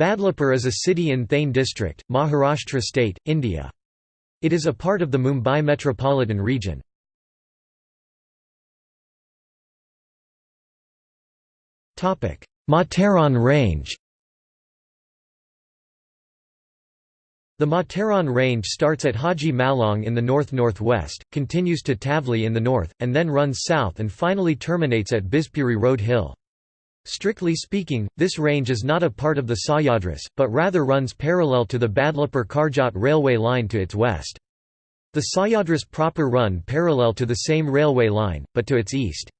Badlapur is a city in Thane district, Maharashtra state, India. It is a part of the Mumbai metropolitan region. Matheran Range The Matheran Range starts at Haji Malang in the north-northwest, continues to Tavli in the north, and then runs south and finally terminates at Bhivpuri Road Hill. Strictly speaking, this range is not a part of the Sahyadris, but rather runs parallel to the Badlapur-Karjat railway line to its west. The Sahyadris proper run parallel to the same railway line, but to its east.